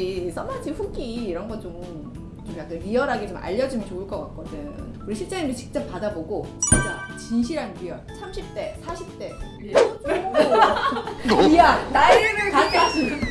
가지 써마지 후기 이런 거좀좀 약간 리얼하게 좀 알려주면 좋을 것 같거든. 우리 실장님도 직접 받아보고 진짜 진실한 real. 30대, 40대. real. 미안 나이를 갓 30,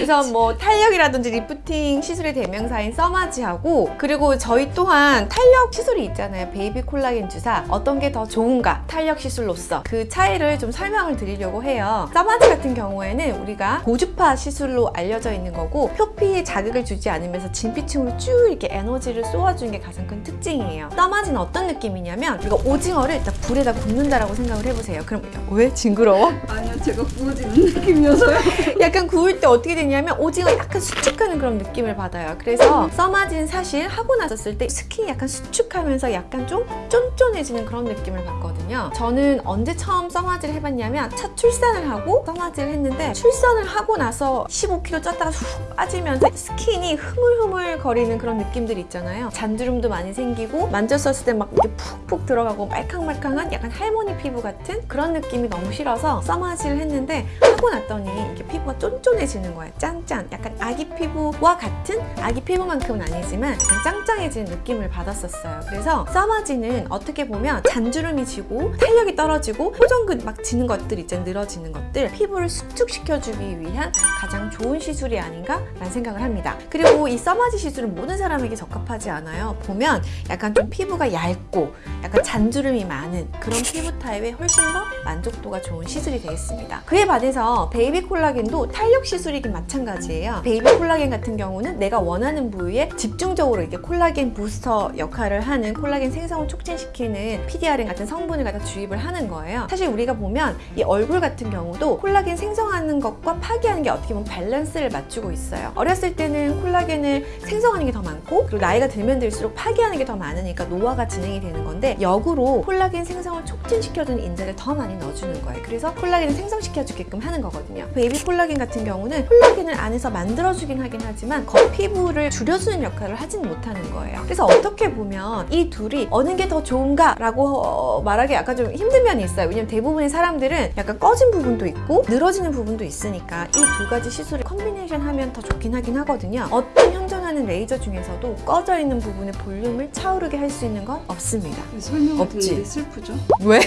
그래서 뭐 탄력이라든지 리프팅 시술의 대명사인 써마지하고 그리고 저희 또한 탄력 시술이 있잖아요. 베이비 콜라겐 주사. 어떤 게 더 좋은가? 탄력 시술로서 그 차이를 좀 설명을 드리려고 해요. 써마지 같은 경우에는 우리가 고주파 시술로 알려져 있는 거고 표피에 자극을 주지 않으면서 진피층으로 쭉 이렇게 에너지를 쏘아주는 게 가장 큰 특징이에요. 써마지는 어떤 느낌이냐면 우리가 오징어를 일단 불에다 굽는다라고 생각을 해보세요. 그럼 왜 징그러워? 아니요 제가 구워지는 느낌이어서요. 약간 구울 때 어떻게 되냐 면 오징어 약간 수축하는 그런 느낌을 받아요. 그래서 써마지는 사실 하고 나섰을 때 스킨이 약간 수축하면서 약간 좀 쫀쫀해지는 그런 느낌을 받거든요. 저는 언제 처음 써마지를 해봤냐면 첫 출산을 하고 써마지를 했는데 출산을 하고 나서 15kg 쪘다가 훅 빠지면서 스킨이 흐물흐물 거리는 그런 느낌들 있잖아요. 잔주름도 많이 생기고 만졌었을 때 막 이렇게 푹푹 들어가고 말캉말캉한 약간 할머니 피부 같은 그런 느낌이 너무 싫어서 써마지를 했는데 하고 났더니 이렇게 피부가 쫀쫀해지는 거예요. 짠짠. 약간 아기 피부와 같은 아기 피부만큼은 아니지만 짱짱해지는 느낌을 받았었어요. 그래서 써마지는 어떻게 보면 잔주름이 지고 탄력이 떨어지고 표정근 막 지는 것들 있잖아요. 늘어지는 것들 피부를 수축시켜주기 위한 가장 좋은 시술이 아닌가 라는 생각을 합니다. 그리고 이 써마지 시술은 모든 사람에게 적합하지 않아요. 보면 약간 좀 피부가 얇고 약간 잔주름이 많은 그런 피부 타입에 훨씬 더 만족도가 좋은 시술이 되겠습니다. 그에 반해서 베이비 콜라겐도 탄력 시술이긴 마찬가지예요. 베이비 콜라겐 같은 경우는 내가 원하는 부위에 집중적으로 이렇게 콜라겐 부스터 역할을 하는 콜라겐 생성을 촉진시키는 PDRN 같은 성분을 갖다 주입을 하는 거예요. 사실 우리가 보면 이 얼굴 같은 경우도 콜라겐 생성하는 것과 파괴하는 게 어떻게 보면 밸런스를 맞추고 있어요. 어렸을 때는 콜라겐을 생성하는 게 더 많고 그리고 나이가 들면 들수록 파괴하는 게 더 많으니까 노화가 진행이 되는 건데 역으로 콜라겐 생성을 촉진시켜주는 인자를 더 많이 넣어주는 거예요. 그래서 콜라겐을 생성시켜주게끔 하는 거거든요. 베이비 콜라겐 같은 경우는 콜라 겐을 안에서 만들어주긴 하긴 하지만 겉피부를 줄여주는 역할을 하진 못하는 거예요. 그래서 어떻게 보면 이 둘이 어느 게 더 좋은가 라고 어, 말하기 약간 좀 힘든 면이 있어요. 왜냐면 대부분의 사람들은 약간 꺼진 부분도 있고 늘어지는 부분도 있으니까 이 두 가지 시술을 combination 하면 더 좋긴 하긴 하거든요. 어떤 현 존하는 레이저 중에서도 꺼져 있는 부분의 볼륨을 차오르게 할 수 있는 건 없습니다. 설명을 없지. 듣는데 슬프죠? 왜?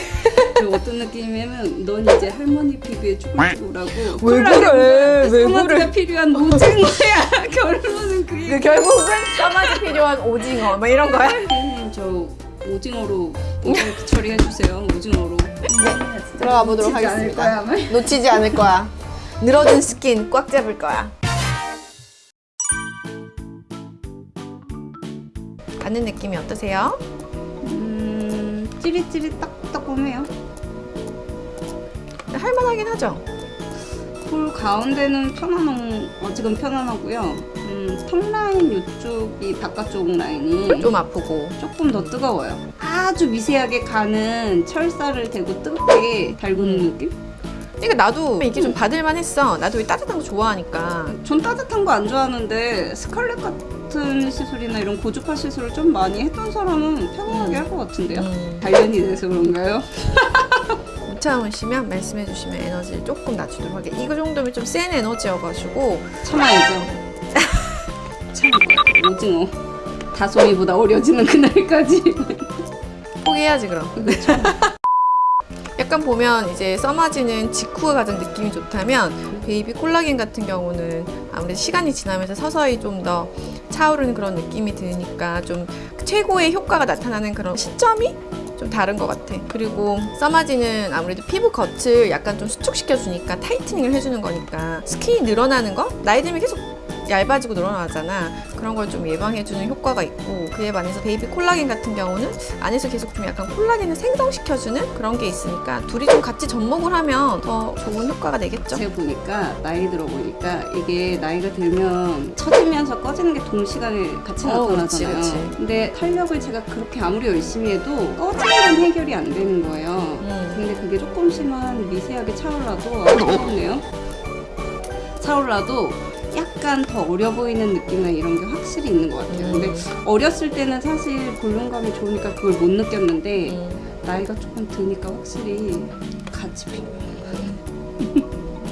그 어떤 느낌이냐면 넌 이제 할머니 피부에 쭈글쭈글하고 왜 그래? 왜 써마지가 필요한 오징어야 결론은 그게 그 결국은 써마지 필요한 오징어 막 이런 거야? 저 오징어로 오징어 처리해 주세요 오징어로 들어가 보도록 하겠습니다. 거야. 놓치지 않을 거야. 늘어진 스킨 꽉 잡을 거야. 받는 느낌이 어떠세요? 음 찌릿찌릿 딱딱하네요. 할만하긴 하죠? 볼 가운데는 편안한 어, 지금 편안하고요. 음, 턱 라인 이쪽이 바깥쪽 라인이 좀 아프고. 조금 더 뜨거워요. 아주 미세하게 가는 철사를 대고 뜨겁게 달구는 느낌? 그러니까 나도 이게 좀 받을만 했어. 나도 이 따뜻한 거 좋아하니까. 전 따뜻한 거 안 좋아하는데 스칼렛 같은 시술이나 이런 고주파 시술을 좀 많이 했던 사람은 편안하게 할 것 같은데요? 음, 단련이 돼서 그런가요? 못 참으시면 말씀해 주시면 에너지를 조금 낮추도록 할게요 이거 정도면 좀 센 에너지여가지고. 참아야죠. 거야 오징어. 다솜이보다 어려지는 그날까지. 포기해야지 그럼 약간 보면 이제 써마지는 직후가 가장 느낌이 좋다면 베이비 콜라겐 같은 경우는 아무래도 시간이 지나면서 서서히 좀 더 차오르는 그런 느낌이 드니까 좀 최고의 효과가 나타나는 그런 시점이 좀 다른 것 같아. 그리고 써마지는 아무래도 피부 겉을 약간 좀 수축시켜 주니까 tightening을 해주는 거니까 skin이 늘어나는 거 나이 들면 계속 얇아지고 늘어나잖아. 그런 걸 좀 예방해주는 효과가 있고 그에 반해서 베이비 콜라겐 같은 경우는 안에서 계속 좀 약간 콜라겐을 생성시켜주는 그런 게 있으니까 둘이 좀 같이 접목을 하면 더 좋은 효과가 되겠죠. 제가 보니까 나이 들어 보니까 이게 나이가 들면 처지면서 꺼지는 게 동시간에 같이 어, 나타나잖아요. 그치, 그치. 근데 탄력을 제가 그렇게 아무리 열심히 해도 꺼지는 건 해결이 안 되는 거예요. 음. 근데 그게 조금씩만 미세하게 차올라도 아, 차오르네요. 차올라도 약간 더 어려 보이는 느낌이나 이런 게 확실히 있는 것 같아요. 음. 근데 어렸을 때는 사실 볼륨감이 좋으니까 그걸 못 느꼈는데 음. 나이가 조금 드니까 확실히 같이 필요해요.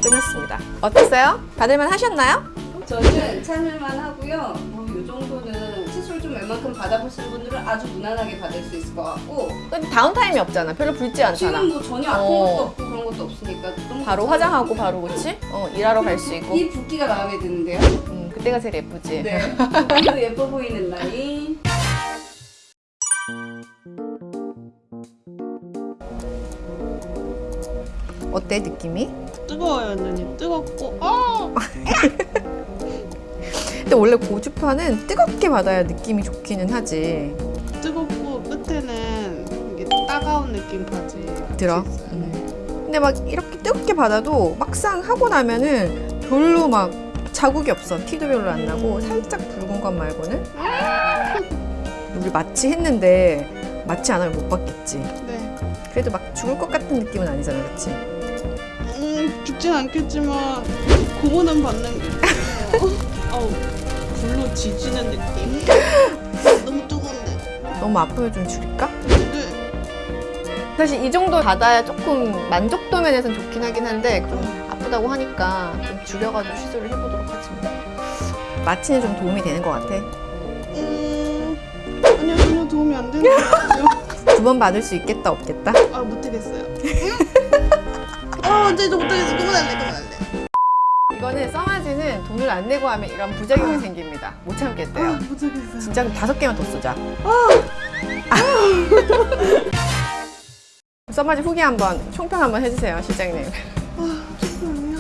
끝났습니다. 어땠어요? 받을만 하셨나요? 저는 참을만 하고요. 뭐이 정도는 치수를 좀 웬만큼 받아보시는 분들은 아주 무난하게 받을 수 있을 것 같고 근데 다운타임이 없잖아. 별로 붉지 않잖아. 지금 뭐 전혀 아픈 어. 것도 없고 그런 것도 없으니까 너무 바로. 화장하고 바로 그치? 어 일하러 갈 수 있고. 이 붓기가 마음에 드는데요. 음, 그때가 제일 예쁘지. 네. 붓기도 예뻐 보이는 라인. 어때 느낌이? 뜨거워요, 언니. 뜨겁고, 아! 근데 원래 고주파는 뜨겁게 받아야 느낌이 좋기는 하지. 뜨겁고, 끝에는 이게 따가운 느낌까지. 들어. 같이 있어요. 음. 근데 막 이렇게 뜨겁게 받아도 막상 하고 나면은 별로 막 자국이 없어. 티도 별로 안 나고 살짝 붉은 것 말고는. 우리 마취 했는데 마취 안 하면 못 받겠지. 네. 그래도 막 죽을 것 같은 느낌은 아니잖아, 그렇지? 음, 죽진 않겠지만, 고문은 받는 아우, 불로 지지는 느낌? 너무 뜨거운데. 너무 아프면 좀 줄일까? 네. 사실 이 정도 받아야 조금 만족도 면에서는 좋긴 하긴 한데 그럼 아프다고 하니까 좀 줄여가지고 시술을 해보도록 하지 뭐. 마취는 좀 도움이 되는 것 같아. 음, 아니요, 전혀 도움이 안 되는 것 같아요. 두 번 받을 수 있겠다 없겠다? 아, 못하겠어요. 아, 이제 못하겠어. 그만할래, 그만할래. 이거는 써마지는 돈을 안 내고 하면 이런 부작용이 생깁니다. 못 참겠대요. 아, 못하겠어요. 진짜 다섯 개만 더 쓰자. 써마지 후기 한번 총평 한번 해주세요, 실장님. 잠깐만요.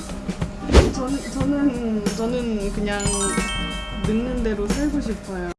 저는, 저는, 저는 그냥 늙는 대로 살고 싶어요.